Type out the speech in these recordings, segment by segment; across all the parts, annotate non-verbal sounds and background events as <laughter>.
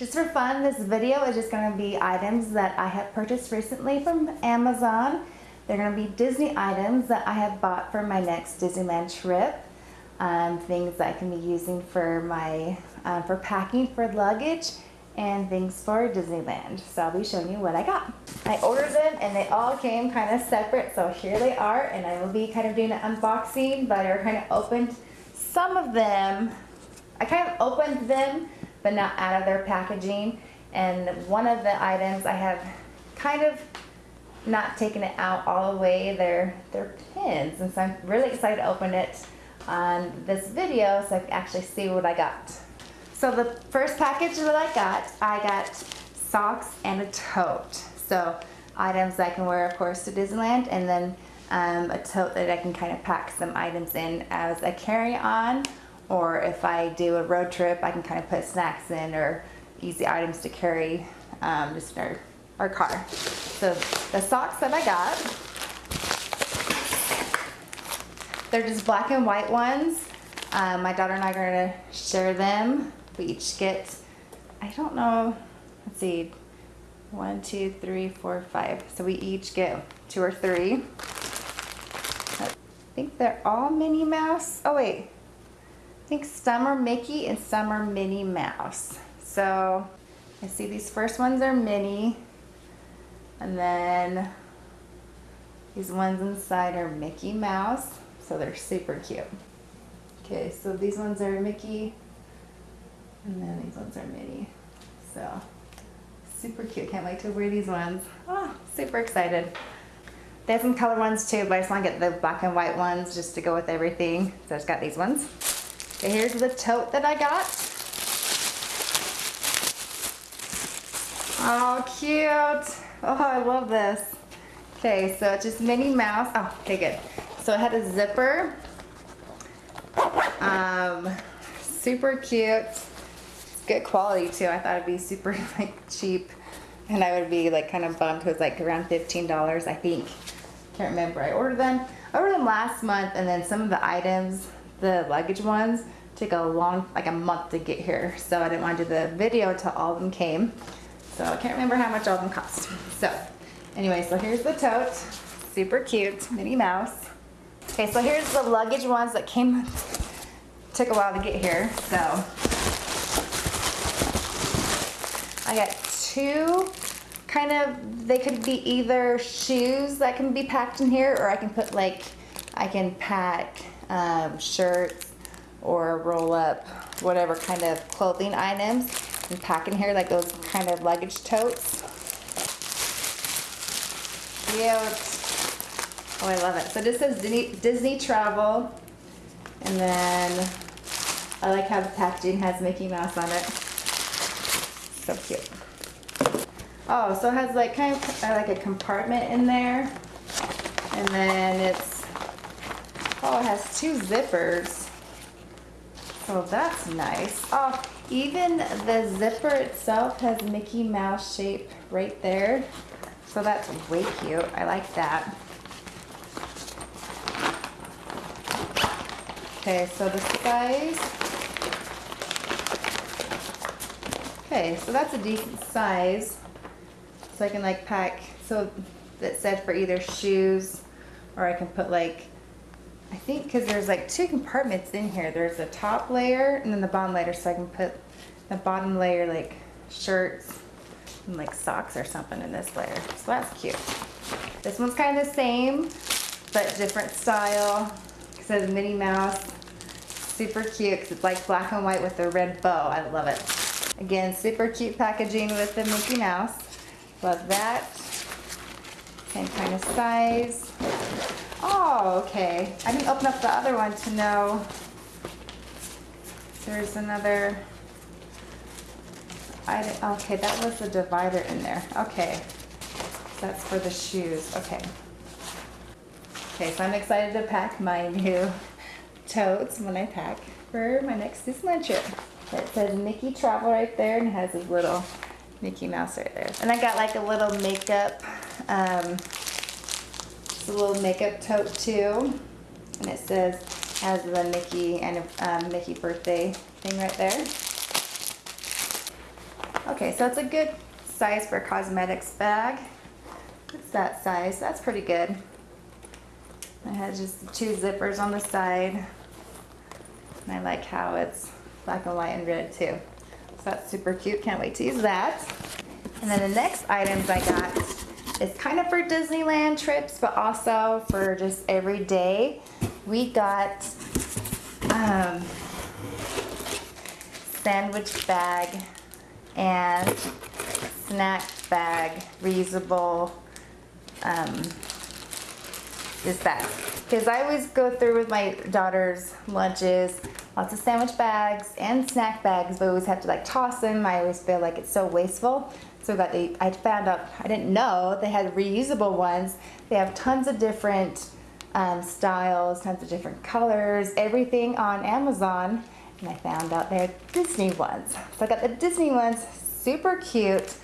Just for fun, this video is just going to be items that I have purchased recently from Amazon. They're going to be Disney items that I have bought for my next Disneyland trip. Um, things that I can be using for my uh, for packing for luggage and things for Disneyland. So I'll be showing you what I got. I ordered them and they all came kind of separate. So here they are and I will be kind of doing an unboxing, but I kind of opened some of them. I kind of opened them, but not out of their packaging. And one of the items I have kind of not taken it out all the way. They're, they're pins. And so I'm really excited to open it on this video so I can actually see what I got. So the first package that I got, I got socks and a tote. So items I can wear, of course, to Disneyland, and then um, a tote that I can kind of pack some items in as a carry-on, or if I do a road trip, I can kind of put snacks in or easy items to carry um, just in our, our car. So the socks that I got, they're just black and white ones. Um, my daughter and I are to share them we each get, I don't know, let's see, one, two, three, four, five. So we each get two or three. I think they're all Minnie Mouse. Oh wait, think some are Mickey and some are Minnie Mouse. So I see these first ones are Minnie. And then these ones inside are Mickey Mouse. So they're super cute. Okay, so these ones are Mickey and then these ones are mini. So super cute. Can't wait to wear these ones. Oh, super excited. They have some color ones too, but I just want to get the black and white ones just to go with everything. So I just got these ones. Here's the tote that I got. Oh, cute. Oh, I love this. Okay, so it's just Minnie Mouse. Oh, okay, good. So it had a zipper. Um, super cute good quality too. I thought it'd be super <laughs> like cheap and I would be like kind of bummed It was like around $15 I think. Can't remember. I ordered them. I ordered them last month and then some of the items, the luggage ones, took a long, like a month to get here. So I didn't want to do the video until all of them came. So I can't remember how much all of them cost. <laughs> So anyway, so here's the tote. Super cute, Minnie Mouse. Okay, so here's the luggage ones that came, <laughs> took a while to get here. So I got two kind of, they could be either shoes that can be packed in here or I can put like, I can pack um, shirts or roll up whatever kind of clothing items and pack in here like those kind of luggage totes. Cute. Oh, I love it. So this says Disney, Disney Travel. And then I like how the packaging has Mickey Mouse on it. So cute. Oh, so it has like kind of uh, like a compartment in there. And then it's, oh, it has two zippers. So that's nice. Oh, even the zipper itself has Mickey Mouse shape right there. So that's way cute. I like that. Okay, so the size Okay, so that's a decent size. So I can like pack, so that said for either shoes or I can put like, I think because there's like two compartments in here. There's a top layer and then the bottom layer so I can put the bottom layer like shirts and like socks or something in this layer. So that's cute. This one's kind of the same, but different style. It says Minnie Mouse. Super cute because it's like black and white with a red bow. I love it. Again, super cute packaging with the Mickey Mouse. Love that. Same kind of size. Oh, okay. I didn't open up the other one to know. There's another. I okay, that was the divider in there. Okay. That's for the shoes. Okay. Okay, so I'm excited to pack my new <laughs> totes when I pack for my next Disneyland trip. It says Mickey Travel right there and has his little Mickey Mouse right there. And I got like a little makeup, um, a little makeup tote too. And it says, has the Mickey and um, Mickey birthday thing right there. Okay, so it's a good size for a cosmetics bag. It's that size. That's pretty good. It has just two zippers on the side. And I like how it's black and white and red too. So that's super cute. Can't wait to use that. And then the next items I got is kind of for Disneyland trips, but also for just every day. We got um, sandwich bag and snack bag, reusable um, is that because I always go through with my daughter's lunches, lots of sandwich bags and snack bags, but I always have to like toss them. I always feel like it's so wasteful. So got the, I found out, I didn't know they had reusable ones. They have tons of different um, styles, tons of different colors, everything on Amazon. And I found out they had Disney ones. So I got the Disney ones, super cute.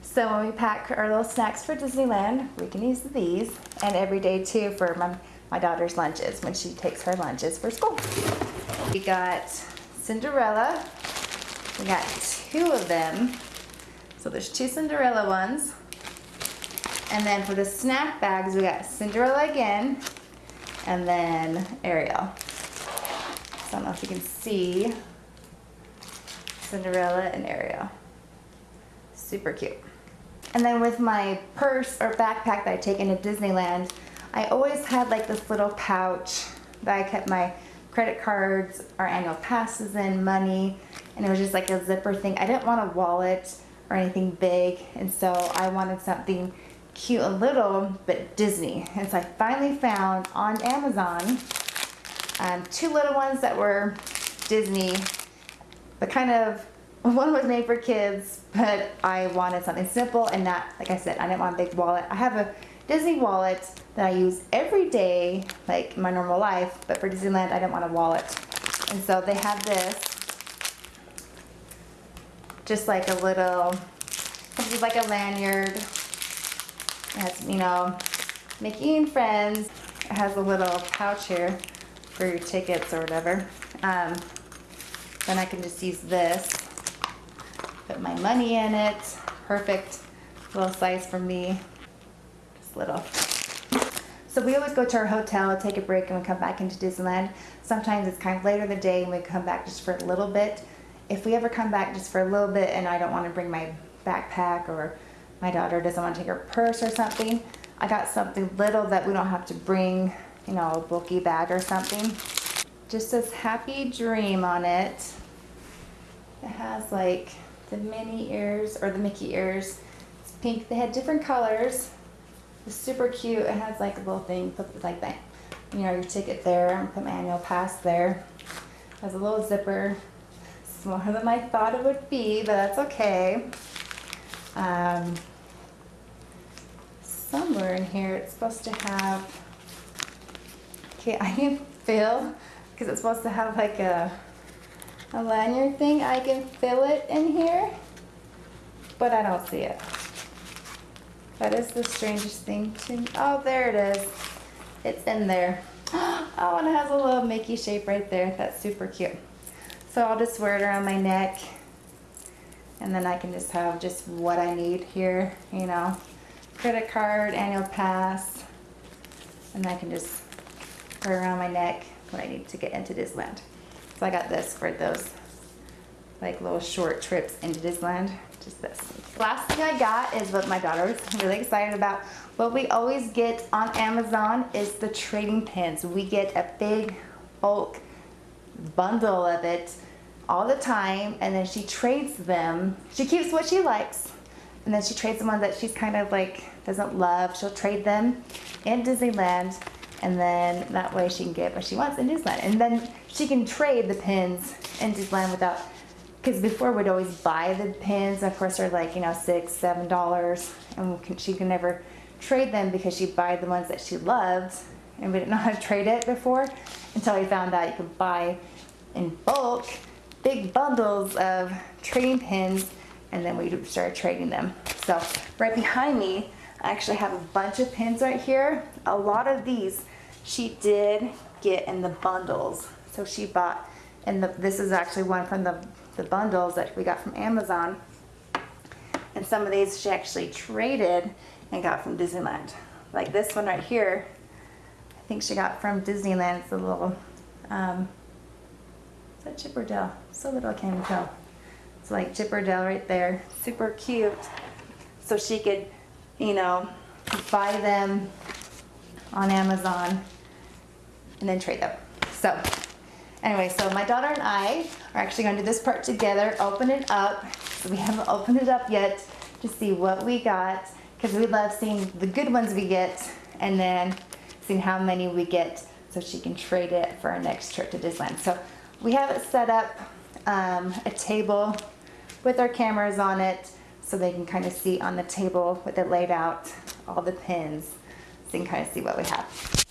So when we pack our little snacks for Disneyland, we can use these and every day too for my, my daughter's lunches when she takes her lunches for school. We got Cinderella. We got two of them. So there's two Cinderella ones. And then for the snack bags, we got Cinderella again and then Ariel. So I don't know if you can see Cinderella and Ariel. Super cute. And then with my purse or backpack that I take into Disneyland, I always had like this little pouch that I kept my credit cards, our annual passes in, money, and it was just like a zipper thing. I didn't want a wallet or anything big, and so I wanted something cute and little, but Disney. And so I finally found on Amazon um, two little ones that were Disney, but kind of one was made for kids, but I wanted something simple and not, like I said, I didn't want a big wallet. I have a Disney wallet that I use every day, like my normal life, but for Disneyland, I didn't want a wallet. And so they have this, just like a little, like a lanyard. It has, you know, Mickey and Friends. It has a little pouch here for your tickets or whatever. Um, then I can just use this put my money in it. Perfect little size for me. Little. So we always go to our hotel, take a break, and we come back into Disneyland. Sometimes it's kind of later in the day and we come back just for a little bit. If we ever come back just for a little bit and I don't want to bring my backpack or my daughter doesn't want to take her purse or something, I got something little that we don't have to bring, you know, a bulky bag or something. Just says Happy Dream on it. It has like the Minnie ears or the Mickey ears. It's pink. They had different colors. It's super cute. It has like a little thing, put like that. You know, your ticket there. I'm put my annual pass there. It has a little zipper. Smaller than I thought it would be, but that's okay. Um, somewhere in here it's supposed to have, okay, <laughs> I can feel, because it's supposed to have like a a lanyard thing. I can fill it in here, but I don't see it. That is the strangest thing to me. Oh, there it is. It's in there. <gasps> Oh, and it has a little Mickey shape right there. That's super cute. So I'll just wear it around my neck and then I can just have just what I need here, you know, credit card, annual pass, and I can just wear around my neck when I need to get into Disneyland. So I got this for those like little short trips into Disneyland. Just this. Last thing I got is what my daughter was <laughs> really excited about. What we always get on Amazon is the trading pins. We get a big bulk bundle of it all the time and then she trades them. She keeps what she likes and then she trades the ones that she's kind of like doesn't love. She'll trade them in Disneyland and then that way she can get what she wants in Disneyland. And then she can trade the pins in Disneyland without, because before we'd always buy the pins. Of course, they're like, you know, six, seven dollars. And she can never trade them because she'd buy the ones that she loved. And we didn't know how to trade it before until we found out you could buy in bulk big bundles of trading pins and then we started trading them. So right behind me, I actually have a bunch of pins right here. A lot of these she did get in the bundles. So she bought, and this is actually one from the, the bundles that we got from Amazon. And some of these she actually traded and got from Disneyland. Like this one right here, I think she got from Disneyland. It's a little, um, is that Chip or Dale? So little I can't even tell. It's like Chip or Dale right there. Super cute. So she could, you know, buy them on Amazon and then trade them. So anyway, so my daughter and I are actually going to do this part together, open it up. So we haven't opened it up yet to see what we got because we love seeing the good ones we get and then seeing how many we get so she can trade it for our next trip to Disneyland. So we have it set up um, a table with our cameras on it so they can kind of see on the table with it laid out all the pins so you can kind of see what we have.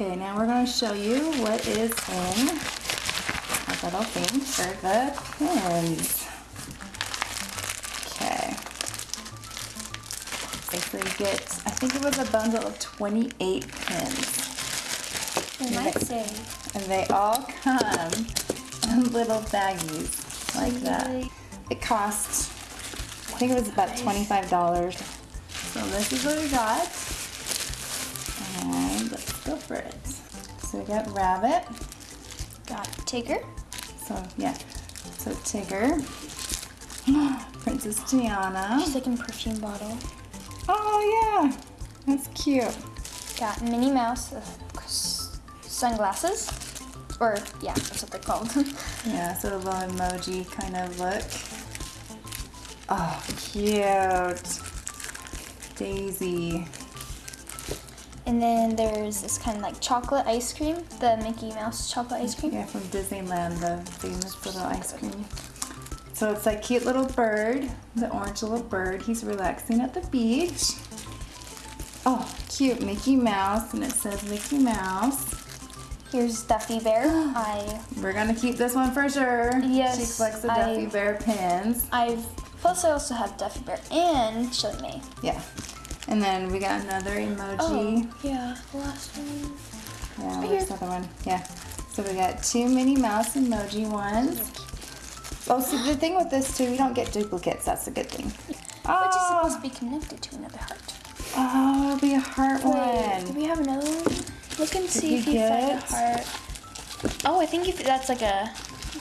Okay, now we're going to show you what is in our little thing for the pins. Okay. Basically you get, I think it was a bundle of 28 pins. I might say. And they all come in little baggies like that. It cost, I think it was about $25. So this is what we got. And let's go for it. So we got Rabbit. Got Tigger. So yeah, so Tigger. <gasps> Princess Tiana. She's like in perfume bottle. Oh yeah, that's cute. Got Minnie Mouse uh, sunglasses. Or, yeah, that's what they're called. <laughs> Yeah, so a little emoji kind of look. Oh, cute. Daisy. And then there's this kind of like chocolate ice cream, the Mickey Mouse chocolate ice cream. Yeah, from Disneyland, the famous little ice cream. So it's like cute little bird, the orange little bird. He's relaxing at the beach. Oh, cute Mickey Mouse, and it says Mickey Mouse. Here's Duffy Bear. <gasps> I We're gonna keep this one for sure. Yes, She collects the I- Duffy Bear pins. I've plus I also have Duffy Bear and ShellieMay. Yeah. And then we got another emoji. Oh, yeah, the last one. Yeah, where's the other one? Yeah. So we got two Minnie Mouse emoji ones. Oh, see the thing with this too, you don't get duplicates. That's a good thing. Which is Oh, supposed to be ah. connected to another heart. oh, it'll be a heart Wait, do we have another one? Look and see if you find a heart. Oh, I think if that's like a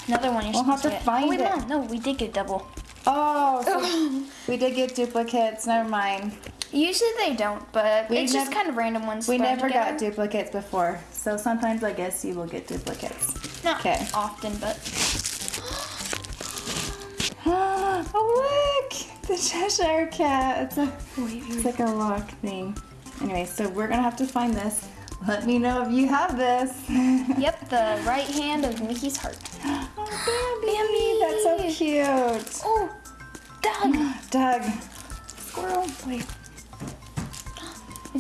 another one you're We'll have supposed to get. find oh, wait, it. Mom, no, we did get double. Oh, so <laughs> we did get duplicates. Never mind. Usually they don't, but We it's just kind of random ones. We never got duplicates before, so sometimes I guess you will get duplicates. Not Okay. often, but <gasps> oh look, the Cheshire Cat. It's a wait, It's like a lock thing. Anyway, so we're gonna have to find this. Let me know if you have this. <laughs> yep, the right hand of Mickey's heart. <gasps> oh, Bambi, that's so cute. Oh, Dug, <gasps> Dug, squirrel. wait,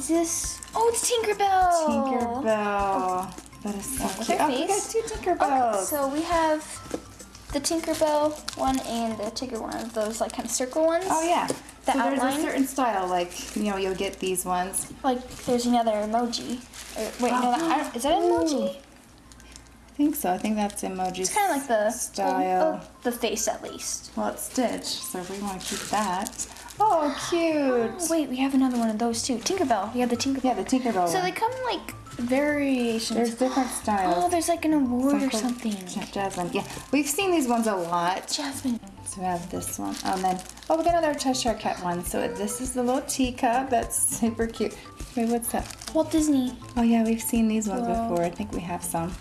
this? Oh, it's Tinkerbell. Tinkerbell. Oh. That is so with cute. Oh, we got two Tinkerbells. Okay, so we have the Tinkerbell one and the Tigger one. Those like kind of circle ones. oh yeah. The so there's a certain style, like you know, you'll get these ones. Like there's another emoji. Or, wait, no, that, is that an emoji? Oh. I think so. I think that's emoji. It's kind of like the style. oh, the face at least. Well, it's Stitch, so we want to keep that. Oh, cute. Oh, wait, we have another one of those too. Tinkerbell. We have the Tinkerbell. Yeah, the Tinkerbell So one. they come like variations. There's different styles. oh, there's like an award or something. Ja- Jasmine. Yeah, we've seen these ones a lot. Jasmine. So we have this one. Oh, and then, oh, we got another Cheshire Cat one. So this is the little teacup. That's super cute. Wait, what's that? Walt Disney. Oh, yeah, we've seen these ones before. I think we have some.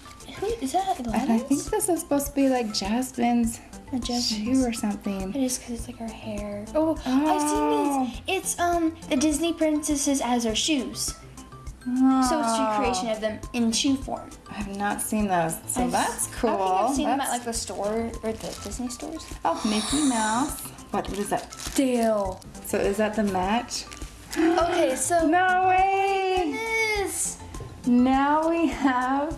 Who is that? And I think this is supposed to be like Jasmine's Jasmine's. shoe or something. It is because it's like her hair. Oh, Oh. I've seen these. It's um the Disney princesses as her shoes. So it's a recreation of them in shoe form. I have not seen those. So I've- that's cool. I think I've seen them at like the store or the Disney stores. Oh, Mickey Mouse. What, what is that? Dale. So is that the match? <gasps> Okay, so No way! <gasps> this. Now we have,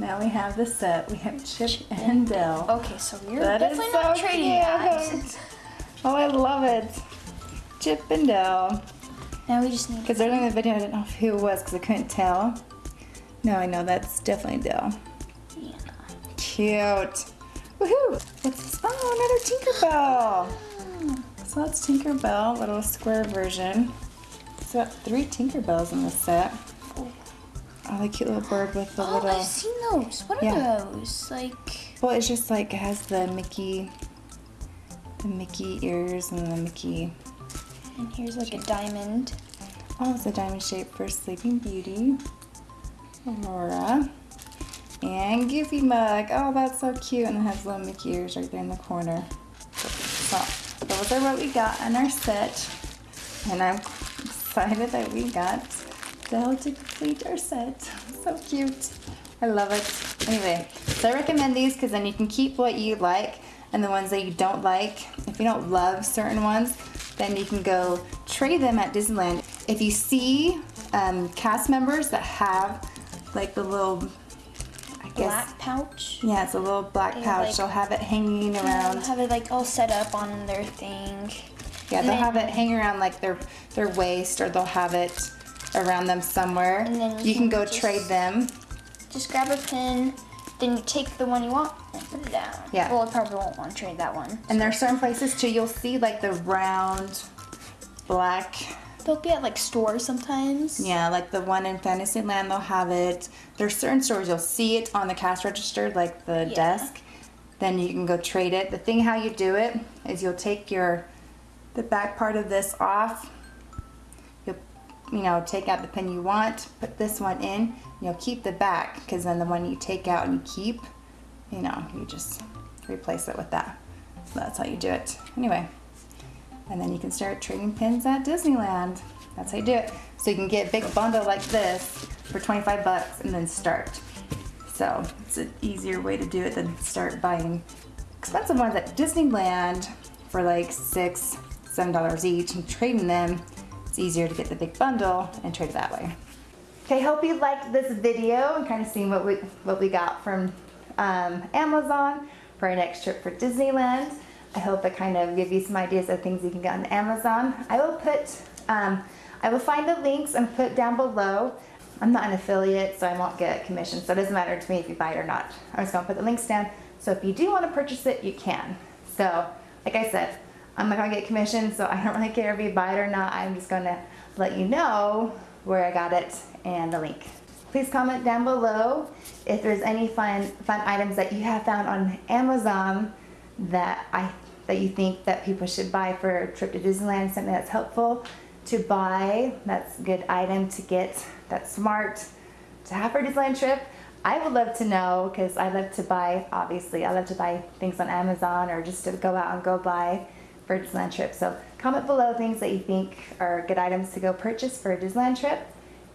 now we have the set. We have Chip and Dale. Okay, so we're That definitely so not trading that. cute. Oh, I love it. Chip and Dale. Now we just need. Because earlier in the video, I didn't know who it was because I couldn't tell. No, I know that's definitely Dale. Yeah. Cute. Woohoo! What's this? Oh, another Tinkerbell. So that's Tinkerbell, little square version. It's got three Tinkerbells in the set. Oh, the cute little bird with the Oh, little. Those. What are Yeah. those? Like, Well, it's just like it has the Mickey, the Mickey ears and the Mickey. and here's like a diamond. Oh, it's a diamond shape for Sleeping Beauty, Aurora, and Goofy Mug. Oh, that's so cute, and it has little Mickey ears right there in the corner. So those are what we got in our set, and I'm excited that we got Dale to complete our set. <laughs> So cute. I love it. Anyway, so I recommend these because then you can keep what you like and the ones that you don't like. If you don't love certain ones, then you can go trade them at Disneyland. If you see um, cast members that have like the little, I guess, Black pouch. yeah, it's a little black pouch. like- They'll have it hanging around. have it like all set up on their thing. Yeah, And they'll then- have it hang around like their their waist, or they'll have it around them somewhere. And then you you can can go just- trade them. Just grab a pin, then you take the one you want and put it down. Yeah. Well, I probably won't want to trade that one. And there are certain places too. You'll see like the round, black. They'll be at like stores sometimes. Yeah, like the one in Fantasyland, they'll have it. There's certain stores you'll see it on the cash register, like the Yeah. desk. Then you can go trade it. The thing how you do it is you'll take your the back part of this off. You'll know take out the pin you want, put this one in. You'll keep the back because then the one you take out and you keep, you know, you just replace it with that. So that's how you do it. Anyway, and then you can start trading pins at Disneyland. That's how you do it. So you can get a big bundle like this for 25 bucks and then start. So it's an easier way to do it than start buying expensive ones at Disneyland for like six, seven dollars each and trading them. It's easier to get the big bundle and trade that way. Okay, hope you liked this video and kind of seeing what we what we got from um, Amazon for our next trip for Disneyland. I hope it kind of give you some ideas of things you can get on Amazon. I will put, um, I will find the links and put down below. I'm not an affiliate, so I won't get commission, so it doesn't matter to me if you buy it or not. I'm just gonna put the links down, so if you do want to purchase it, you can. So, like I said, I'm not gonna get commission, so I don't really care if you buy it or not. I'm just gonna let you know where I got it and the link. Please comment down below if there's any fun fun items that you have found on Amazon that I that you think that people should buy for a trip to Disneyland, something that's helpful to buy, that's a good item to get, that's smart to have for a Disneyland trip. I would love to know because I love to buy, obviously, I love to buy things on Amazon or just to go out and go buy for a Disneyland trip. So comment below things that you think are good items to go purchase for a Disneyland trip.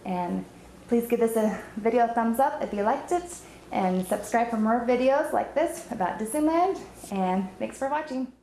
And please give this a video a thumbs up if you liked it and subscribe for more videos like this about Disneyland. And thanks for watching.